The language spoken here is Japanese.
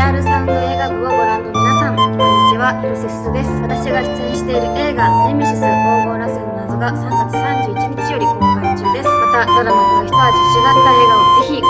リアルサウンド映画部をご覧の皆さんこんにちは。広瀬すずです。私が出演している映画ネメシス黄金螺旋の謎が3月31日より公開中です。またドラマとは一味違った映画をぜひご覧ください。